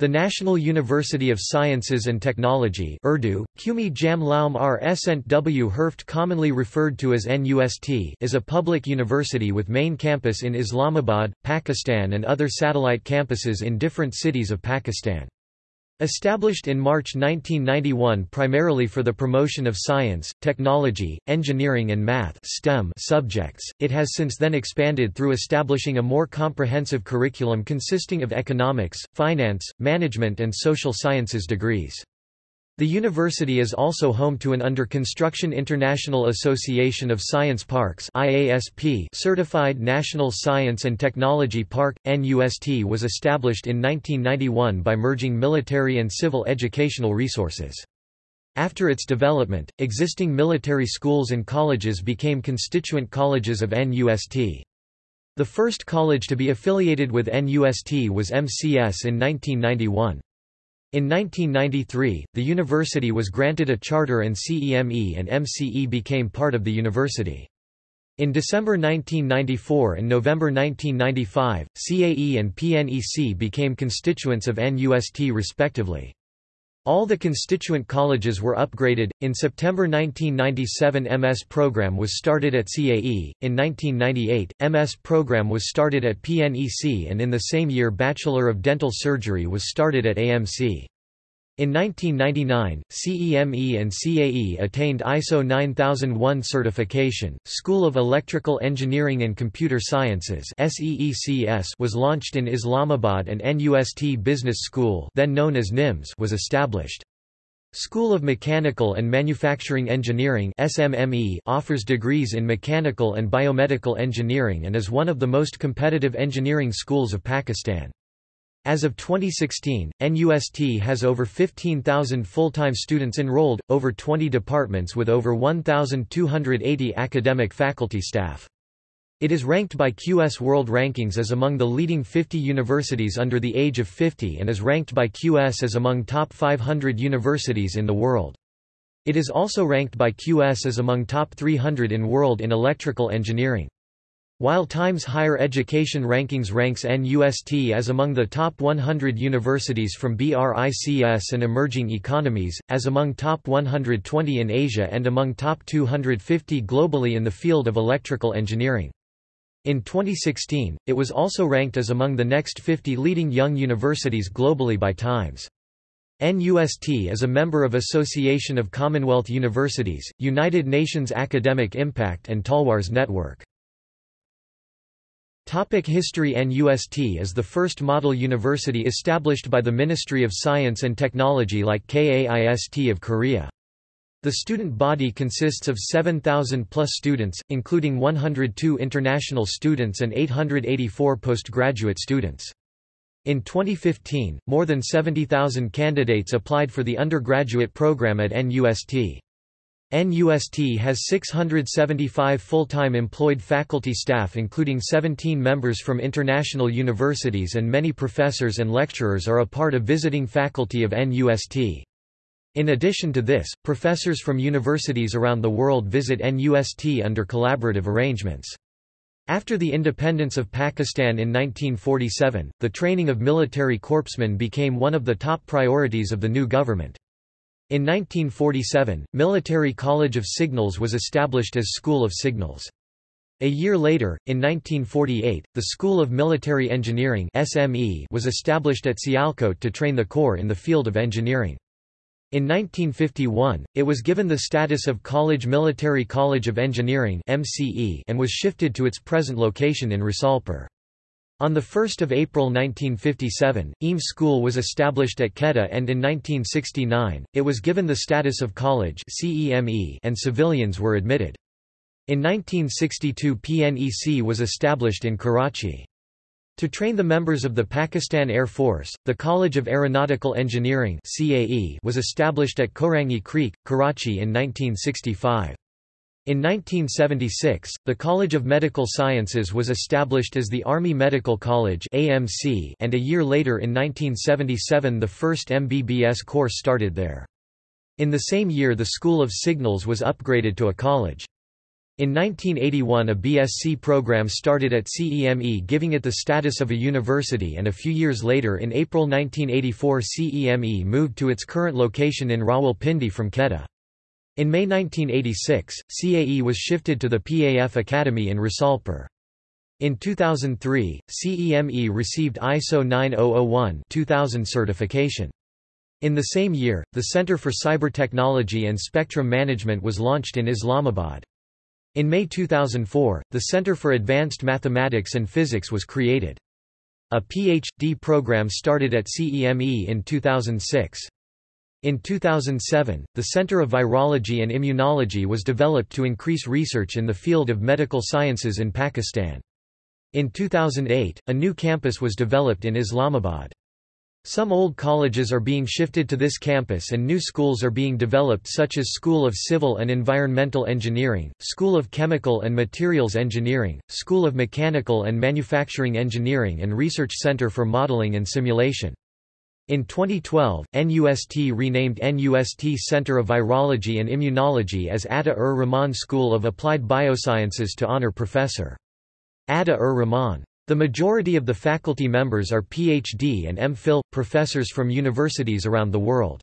The National University of Sciences and Technology Urdu, Qumi Jam Laum R Esent Herft commonly referred to as NUST is a public university with main campus in Islamabad, Pakistan and other satellite campuses in different cities of Pakistan. Established in March 1991 primarily for the promotion of science, technology, engineering and math STEM subjects, it has since then expanded through establishing a more comprehensive curriculum consisting of economics, finance, management and social sciences degrees. The university is also home to an under-construction International Association of Science Parks certified National Science and Technology Park. NUST was established in 1991 by merging military and civil educational resources. After its development, existing military schools and colleges became constituent colleges of NUST. The first college to be affiliated with NUST was MCS in 1991. In 1993, the university was granted a charter and CEME and MCE became part of the university. In December 1994 and November 1995, CAE and PNEC became constituents of NUST respectively. All the constituent colleges were upgraded. In September 1997, MS program was started at CAE. In 1998, MS program was started at PNEC, and in the same year, Bachelor of Dental Surgery was started at AMC. In 1999, CEME and CAE attained ISO 9001 certification. School of Electrical Engineering and Computer Sciences was launched in Islamabad and NUST Business School, then known as NIMS, was established. School of Mechanical and Manufacturing Engineering SMME offers degrees in mechanical and biomedical engineering and is one of the most competitive engineering schools of Pakistan. As of 2016, NUST has over 15,000 full-time students enrolled, over 20 departments with over 1,280 academic faculty staff. It is ranked by QS World Rankings as among the leading 50 universities under the age of 50 and is ranked by QS as among top 500 universities in the world. It is also ranked by QS as among top 300 in world in electrical engineering. While Times Higher Education Rankings ranks NUST as among the top 100 universities from BRICS and emerging economies, as among top 120 in Asia and among top 250 globally in the field of electrical engineering. In 2016, it was also ranked as among the next 50 leading young universities globally by Times. NUST is a member of Association of Commonwealth Universities, United Nations Academic Impact and Talloires Network. Topic History NUST is the first model university established by the Ministry of Science and Technology like KAIST of Korea. The student body consists of 7,000 plus students, including 102 international students and 884 postgraduate students. In 2015, more than 70,000 candidates applied for the undergraduate program at NUST. NUST has 675 full-time employed faculty staff including 17 members from international universities and many professors and lecturers are a part of visiting faculty of NUST. In addition to this, professors from universities around the world visit NUST under collaborative arrangements. After the independence of Pakistan in 1947, the training of military corpsmen became one of the top priorities of the new government. In 1947, Military College of Signals was established as School of Signals. A year later, in 1948, the School of Military Engineering SME was established at Sialkot to train the Corps in the field of engineering. In 1951, it was given the status of College Military College of Engineering MCE and was shifted to its present location in Risalpur. On 1 April 1957, EME School was established at Quetta and in 1969, it was given the status of college and civilians were admitted. In 1962 PNEC was established in Karachi. To train the members of the Pakistan Air Force, the College of Aeronautical Engineering was established at Korangi Creek, Karachi in 1965. In 1976, the College of Medical Sciences was established as the Army Medical College AMC, and a year later in 1977 the first MBBS course started there. In the same year the School of Signals was upgraded to a college. In 1981 a BSc program started at CEME giving it the status of a university and a few years later in April 1984 CEME moved to its current location in Rawalpindi from Quetta. In May 1986, CAE was shifted to the PAF Academy in Risalpur. In 2003, CEME received ISO 9001-2000 certification. In the same year, the Center for Cyber Technology and Spectrum Management was launched in Islamabad. In May 2004, the Center for Advanced Mathematics and Physics was created. A Ph.D. program started at CEME in 2006. In 2007, the Center of Virology and Immunology was developed to increase research in the field of medical sciences in Pakistan. In 2008, a new campus was developed in Islamabad. Some old colleges are being shifted to this campus and new schools are being developed such as School of Civil and Environmental Engineering, School of Chemical and Materials Engineering, School of Mechanical and Manufacturing Engineering and Research Center for Modeling and Simulation. In 2012, NUST renamed NUST Center of Virology and Immunology as Ata-ur-Rahman School of Applied Biosciences to honor Professor. Ata-ur-Rahman. The majority of the faculty members are PhD and MPhil, professors from universities around the world.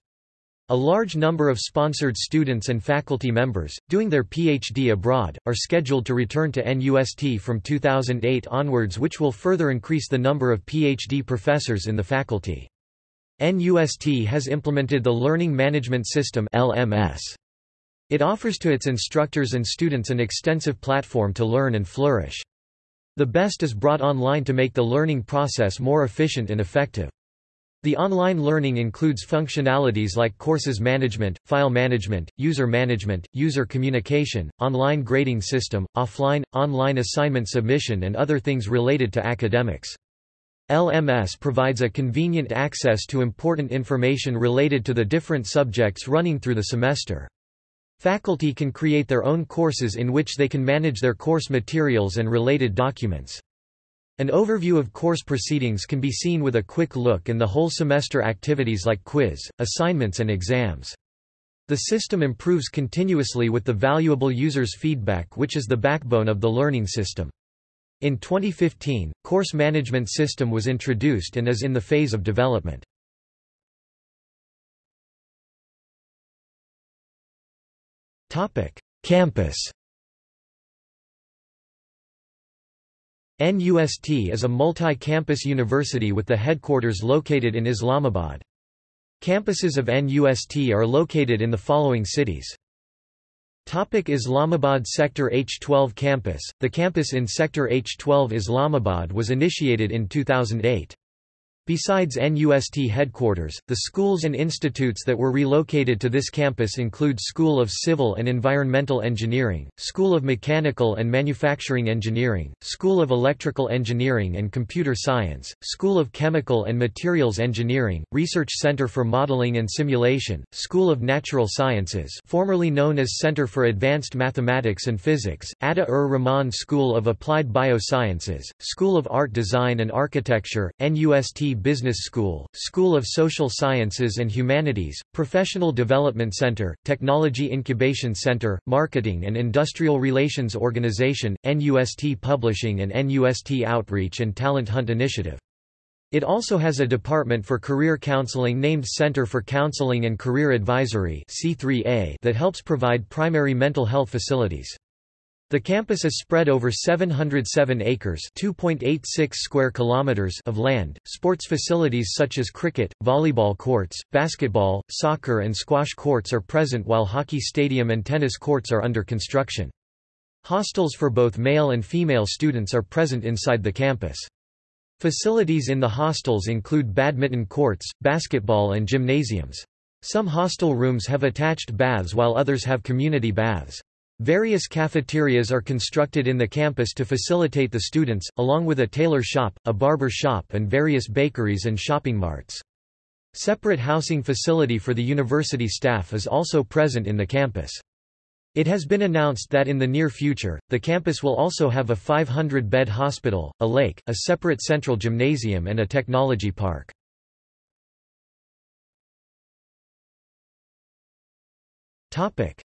A large number of sponsored students and faculty members, doing their PhD abroad, are scheduled to return to NUST from 2008 onwards which will further increase the number of PhD professors in the faculty. NUST has implemented the Learning Management System LMS. It offers to its instructors and students an extensive platform to learn and flourish. The best is brought online to make the learning process more efficient and effective. The online learning includes functionalities like courses management, file management, user management, user communication, online grading system, offline, online assignment submission and other things related to academics. LMS provides a convenient access to important information related to the different subjects running through the semester. Faculty can create their own courses in which they can manage their course materials and related documents. An overview of course proceedings can be seen with a quick look and the whole semester activities like quiz, assignments and exams. The system improves continuously with the valuable users' feedback which is the backbone of the learning system. In 2015, course management system was introduced and is in the phase of development. Campus NUST is a multi-campus university with the headquarters located in Islamabad. Campuses of NUST are located in the following cities. Topic Islamabad Sector H12 Campus The campus in Sector H12 Islamabad was initiated in 2008. Besides NUST headquarters, the schools and institutes that were relocated to this campus include School of Civil and Environmental Engineering, School of Mechanical and Manufacturing Engineering, School of Electrical Engineering and Computer Science, School of Chemical and Materials Engineering, Research Center for Modeling and Simulation, School of Natural Sciences formerly known as Center for Advanced Mathematics and Physics, Ata-ur-Rahman School of Applied Biosciences, School of Art Design and Architecture, NUST Business School, School of Social Sciences and Humanities, Professional Development Center, Technology Incubation Center, Marketing and Industrial Relations Organization, NUST Publishing and NUST Outreach and Talent Hunt Initiative. It also has a department for career counseling named Center for Counseling and Career Advisory C3A that helps provide primary mental health facilities. The campus is spread over 707 acres (2.86 square kilometers) of land. Sports facilities such as cricket, volleyball courts, basketball, soccer and squash courts are present while hockey stadium and tennis courts are under construction. Hostels for both male and female students are present inside the campus. Facilities in the hostels include badminton courts, basketball and gymnasiums. Some hostel rooms have attached baths while others have community baths. Various cafeterias are constructed in the campus to facilitate the students, along with a tailor shop, a barber shop and various bakeries and shopping marts. Separate housing facility for the university staff is also present in the campus. It has been announced that in the near future, the campus will also have a 500-bed hospital, a lake, a separate central gymnasium and a technology park.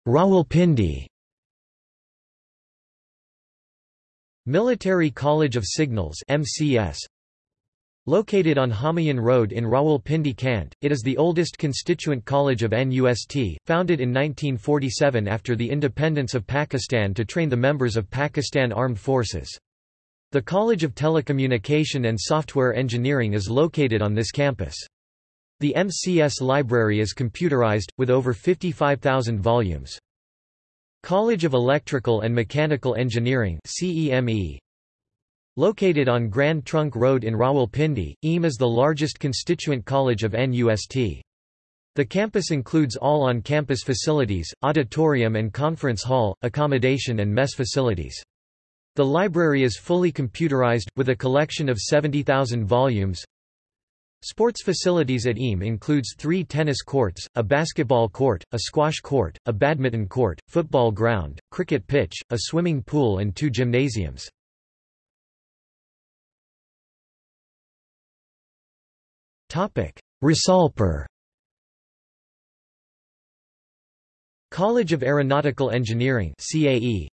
Rawalpindi Military College of Signals MCS Located on Humayun Road in Rawalpindi Cant, it is the oldest constituent college of NUST, founded in 1947 after the independence of Pakistan to train the members of Pakistan Armed Forces. The College of Telecommunication and Software Engineering is located on this campus. The MCS library is computerized, with over 55,000 volumes. College of Electrical and Mechanical Engineering CEME, Located on Grand Trunk Road in Rawalpindi, EAM is the largest constituent college of NUST. The campus includes all on-campus facilities, auditorium and conference hall, accommodation and mess facilities. The library is fully computerized, with a collection of 70,000 volumes. Sports facilities at EAM includes three tennis courts, a basketball court, a squash court, a badminton court, football ground, cricket pitch, a swimming pool and two gymnasiums. Risalpur College of Aeronautical Engineering CAE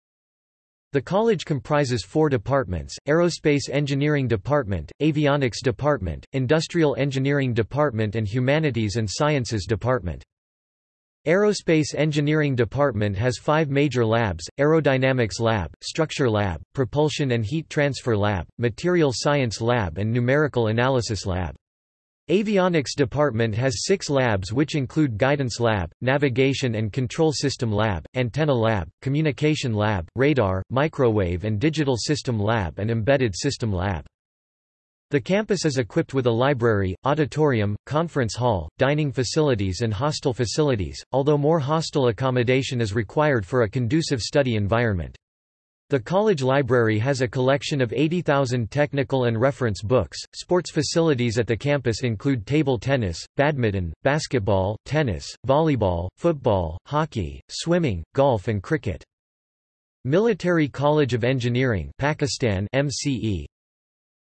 the college comprises four departments, Aerospace Engineering Department, Avionics Department, Industrial Engineering Department and Humanities and Sciences Department. Aerospace Engineering Department has five major labs, Aerodynamics Lab, Structure Lab, Propulsion and Heat Transfer Lab, Material Science Lab and Numerical Analysis Lab. Avionics department has six labs which include Guidance Lab, Navigation and Control System Lab, Antenna Lab, Communication Lab, Radar, Microwave and Digital System Lab and Embedded System Lab. The campus is equipped with a library, auditorium, conference hall, dining facilities and hostel facilities, although more hostel accommodation is required for a conducive study environment. The college library has a collection of 80,000 technical and reference books. Sports facilities at the campus include table tennis, badminton, basketball, tennis, volleyball, football, hockey, swimming, golf, and cricket. Military College of Engineering Pakistan MCE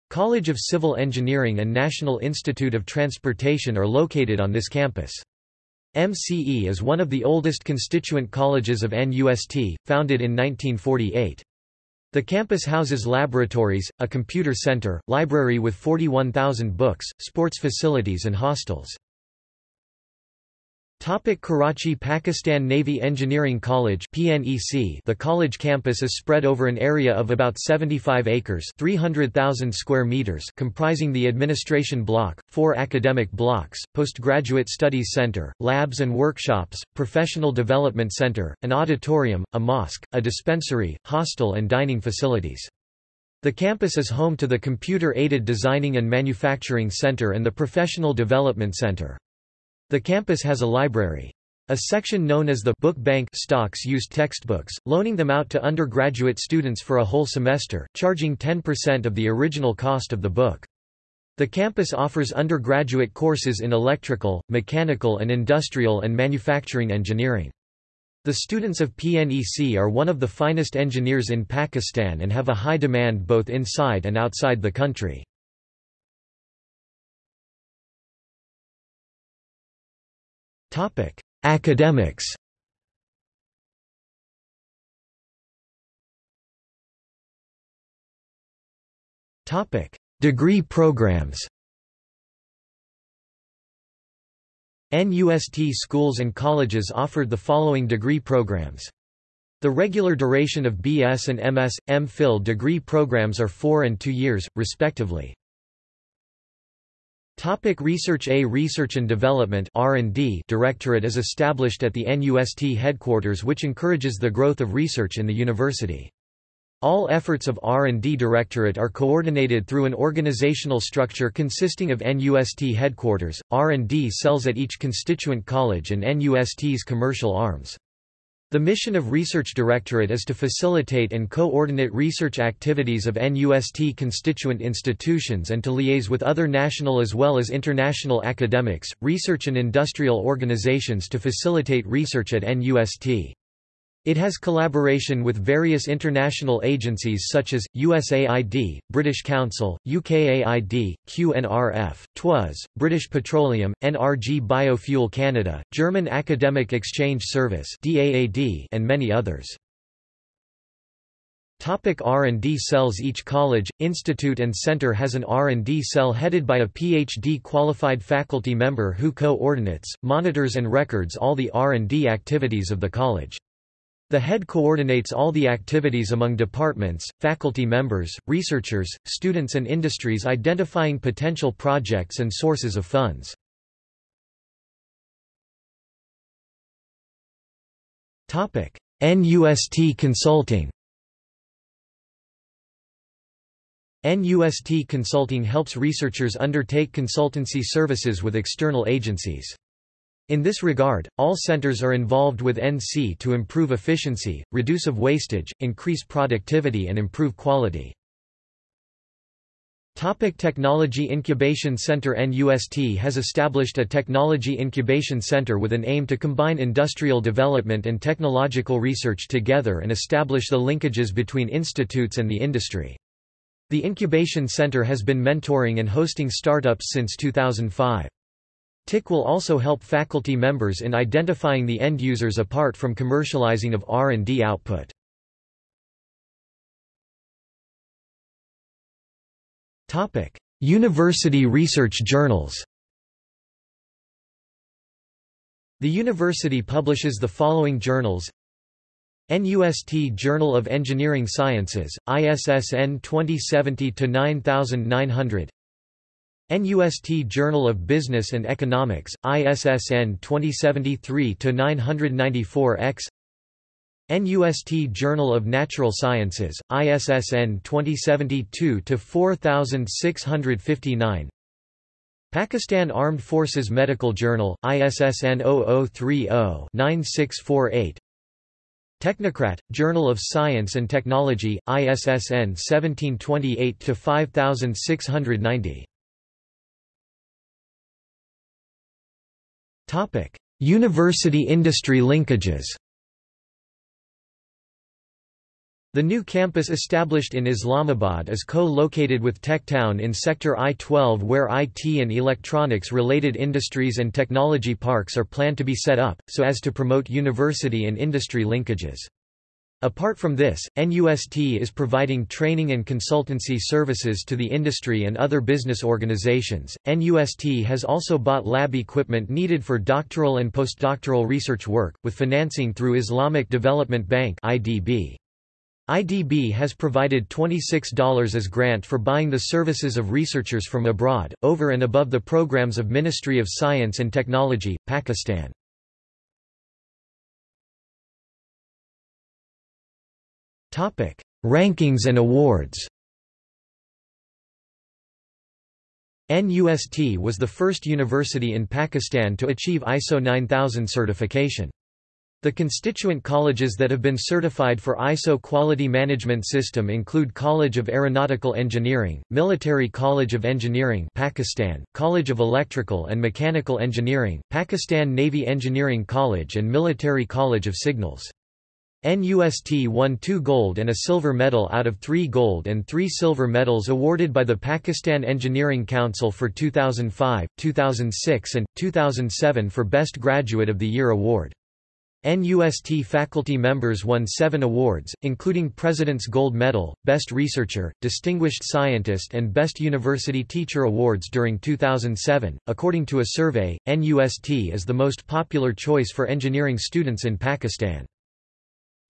College of Civil Engineering and National Institute of Transportation are located on this campus. MCE is one of the oldest constituent colleges of NUST, founded in 1948. The campus houses laboratories, a computer center, library with 41,000 books, sports facilities and hostels. Topic Karachi Pakistan Navy Engineering College PNEC The college campus is spread over an area of about 75 acres 300,000 square meters comprising the administration block, four academic blocks, postgraduate studies center, labs and workshops, professional development center, an auditorium, a mosque, a dispensary, hostel and dining facilities. The campus is home to the Computer-Aided Designing and Manufacturing Center and the Professional Development Center. The campus has a library. A section known as the book bank stocks used textbooks, loaning them out to undergraduate students for a whole semester, charging 10% of the original cost of the book. The campus offers undergraduate courses in electrical, mechanical and industrial and manufacturing engineering. The students of PNEC are one of the finest engineers in Pakistan and have a high demand both inside and outside the country. Topic: Academics. Topic: Degree programs. NUST schools and colleges offered the following degree programs. The regular duration of BS and MS, M.Phil degree programs are four and two years, respectively. Topic research A Research and Development R&D Directorate is established at the NUST headquarters which encourages the growth of research in the university. All efforts of R&D Directorate are coordinated through an organizational structure consisting of NUST headquarters, R&D cells at each constituent college and NUST's commercial arms. The mission of Research Directorate is to facilitate and coordinate research activities of NUST constituent institutions and to liaise with other national as well as international academics, research and industrial organizations to facilitate research at NUST. It has collaboration with various international agencies such as, USAID, British Council, UKAID, QNRF, TWAS, British Petroleum, NRG Biofuel Canada, German Academic Exchange Service and many others. R&D cells Each college, institute and center has an R&D cell headed by a PhD qualified faculty member who coordinates, monitors and records all the R&D activities of the college. The head coordinates all the activities among departments, faculty members, researchers, students and industries identifying potential projects and sources of funds. NUST Consulting NUST Consulting helps researchers undertake consultancy services with external agencies. In this regard, all centers are involved with NC to improve efficiency, reduce of wastage, increase productivity and improve quality. Topic Technology Incubation Center NUST has established a technology incubation center with an aim to combine industrial development and technological research together and establish the linkages between institutes and the industry. The Incubation Center has been mentoring and hosting startups since 2005. TIC will also help faculty members in identifying the end users apart from commercializing of R&D output. Topic: University research journals. The university publishes the following journals: NUST Journal of Engineering Sciences, ISSN 2070-9900 NUST Journal of Business and Economics, ISSN 2073-994-X NUST Journal of Natural Sciences, ISSN 2072-4659 Pakistan Armed Forces Medical Journal, ISSN 0030-9648 Technocrat, Journal of Science and Technology, ISSN 1728-5690 University-industry linkages The new campus established in Islamabad is co-located with TechTown in Sector I-12 where IT and electronics-related industries and technology parks are planned to be set up, so as to promote university and industry linkages. Apart from this, NUST is providing training and consultancy services to the industry and other business organizations. NUST has also bought lab equipment needed for doctoral and postdoctoral research work, with financing through Islamic Development Bank (IDB). IDB has provided $26 as grant for buying the services of researchers from abroad, over and above the programs of Ministry of Science and Technology, Pakistan. Rankings and awards NUST was the first university in Pakistan to achieve ISO 9000 certification. The constituent colleges that have been certified for ISO Quality Management System include College of Aeronautical Engineering, Military College of Engineering Pakistan, College of Electrical and Mechanical Engineering, Pakistan Navy Engineering College and Military College of Signals. NUST won two gold and a silver medal out of three gold and three silver medals awarded by the Pakistan Engineering Council for 2005, 2006 and, 2007 for Best Graduate of the Year award. NUST faculty members won seven awards, including President's Gold Medal, Best Researcher, Distinguished Scientist, and Best University Teacher awards during 2007. According to a survey, NUST is the most popular choice for engineering students in Pakistan.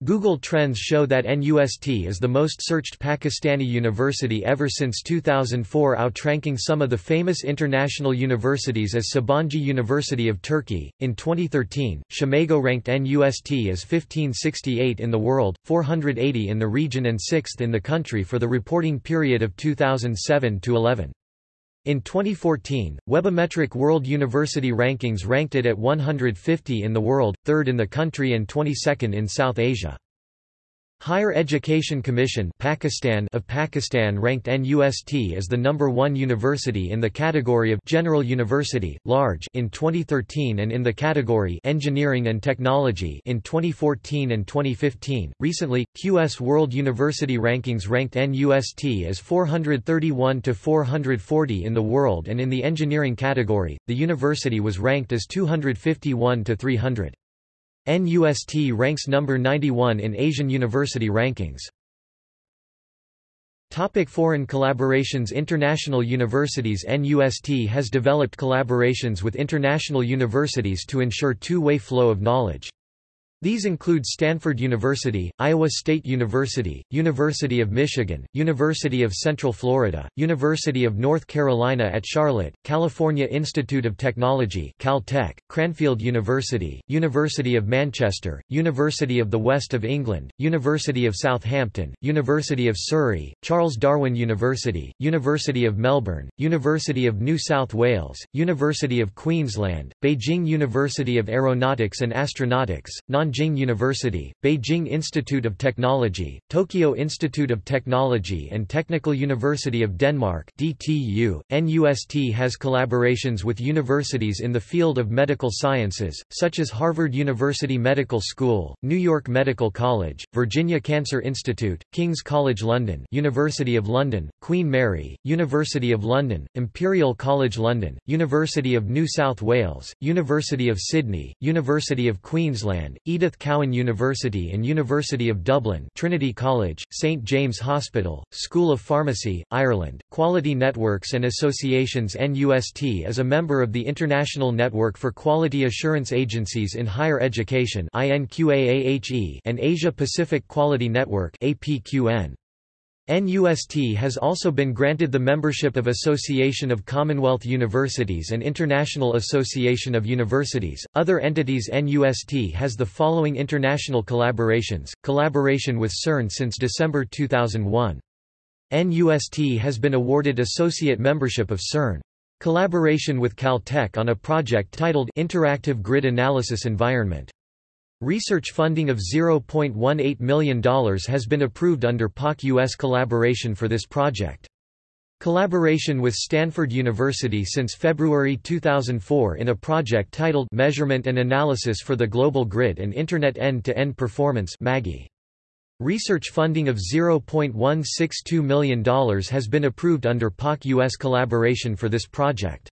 Google Trends show that NUST is the most searched Pakistani university ever since 2004 outranking some of the famous international universities as Sabancı University of Turkey. In 2013, Scimago ranked NUST as 1568 in the world, 480 in the region and 6th in the country for the reporting period of 2007 to 11. In 2014, Webometric World University Rankings ranked it at 150 in the world, 3rd in the country and 22nd in South Asia. Higher Education Commission Pakistan of Pakistan ranked NUST as the number one university in the category of General University, Large in 2013 and in the category Engineering and Technology in 2014 and 2015. Recently, QS World University Rankings ranked NUST as 431 to 440 in the world and in the engineering category, the university was ranked as 251 to 300. NUST ranks number 91 in Asian university rankings. Topic foreign collaborations International universities NUST has developed collaborations with international universities to ensure two-way flow of knowledge. These include Stanford University, Iowa State University, University of Michigan, University of Central Florida, University of North Carolina at Charlotte, California Institute of Technology Caltech, Cranfield University, University of Manchester, University of the West of England, University of Southampton, University of Surrey, Charles Darwin University, University of Melbourne, University of New South Wales, University of Queensland, Beijing University of Aeronautics and Astronautics, non Nanjing University, Beijing Institute of Technology, Tokyo Institute of Technology and Technical University of Denmark DTU. NUST has collaborations with universities in the field of medical sciences, such as Harvard University Medical School, New York Medical College, Virginia Cancer Institute, King's College London University of London, Queen Mary, University of London, Imperial College London, University of New South Wales, University of Sydney, University of Queensland, Edith Cowan University and University of Dublin Trinity College, St James Hospital, School of Pharmacy, Ireland, Quality Networks and Associations NUST is a member of the International Network for Quality Assurance Agencies in Higher Education and Asia Pacific Quality Network APQN. NUST has also been granted the membership of Association of Commonwealth Universities and International Association of Universities. Other entities NUST has the following international collaborations collaboration with CERN since December 2001. NUST has been awarded associate membership of CERN. Collaboration with Caltech on a project titled Interactive Grid Analysis Environment. Research funding of $0.18 million has been approved under Pak-US collaboration for this project. Collaboration with Stanford University since February 2004 in a project titled Measurement and Analysis for the Global Grid and Internet End-to-End -End Performance. Research funding of $0.162 million has been approved under Pak-US collaboration for this project.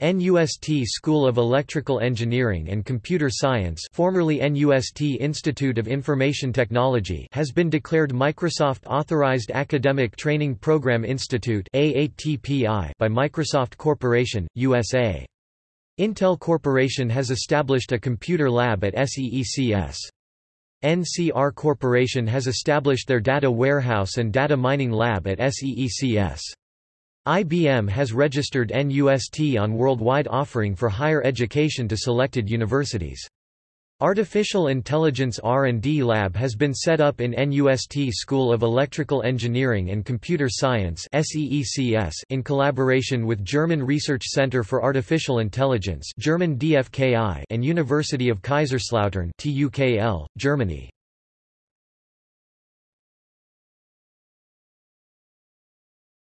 NUST School of Electrical Engineering and Computer Science formerly NUST Institute of Information Technology has been declared Microsoft Authorized Academic Training Program Institute by Microsoft Corporation, USA. Intel Corporation has established a computer lab at SEECS. NCR Corporation has established their data warehouse and data mining lab at SEECS. IBM has registered NUST on worldwide offering for higher education to selected universities. Artificial Intelligence R&D Lab has been set up in NUST School of Electrical Engineering and Computer Science in collaboration with German Research Center for Artificial Intelligence German DFKI and University of Kaiserslautern TUKL, Germany.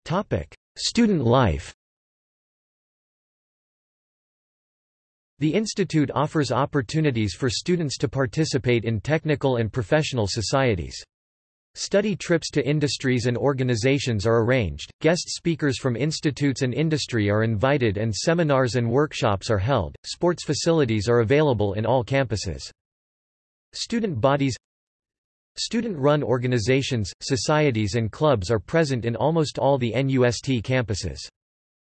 Topic: Student life The institute offers opportunities for students to participate in technical and professional societies. Study trips to industries and organizations are arranged, guest speakers from institutes and industry are invited and seminars and workshops are held. Sports facilities are available in all campuses. Student bodies Student-run organizations, societies and clubs are present in almost all the NUST campuses.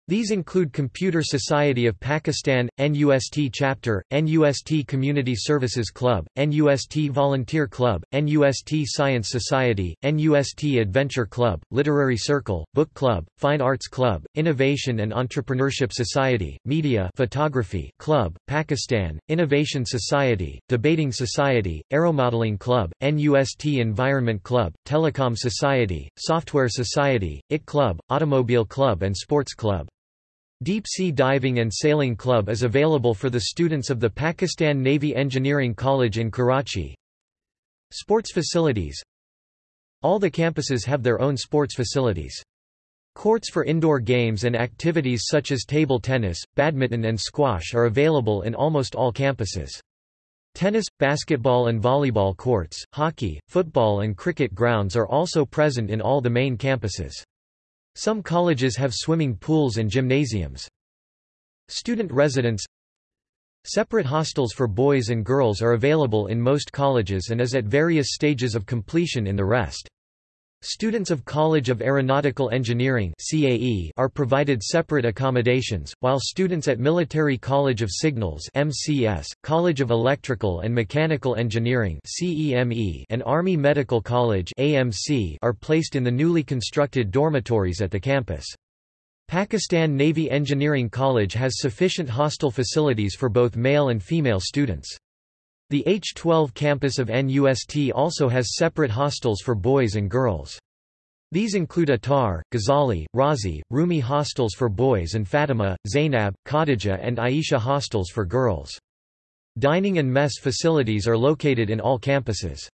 These include Computer Society of Pakistan, NUST Chapter, NUST Community Services Club, NUST Volunteer Club, NUST Science Society, NUST Adventure Club, Literary Circle, Book Club, Fine Arts Club, Innovation and Entrepreneurship Society, Media Photography Club, Pakistan, Innovation Society, Debating Society, Aeromodeling Club, NUST Environment Club, Telecom Society, Software Society, IT Club, Automobile Club and Sports Club. Deep Sea Diving and Sailing Club is available for the students of the Pakistan Navy Engineering College in Karachi. Sports facilities All the campuses have their own sports facilities. Courts for indoor games and activities such as table tennis, badminton and squash are available in almost all campuses. Tennis, basketball and volleyball courts, hockey, football and cricket grounds are also present in all the main campuses. Some colleges have swimming pools and gymnasiums. Student residence Separate hostels for boys and girls are available in most colleges and is at various stages of completion in the rest. Students of College of Aeronautical Engineering CAE are provided separate accommodations, while students at Military College of Signals MCS, College of Electrical and Mechanical Engineering CEME, and Army Medical College AMC are placed in the newly constructed dormitories at the campus. Pakistan Navy Engineering College has sufficient hostel facilities for both male and female students. The H-12 campus of NUST also has separate hostels for boys and girls. These include Attar, Ghazali, Razi, Rumi hostels for boys and Fatima, Zainab, Khadija and Aisha hostels for girls. Dining and mess facilities are located in all campuses.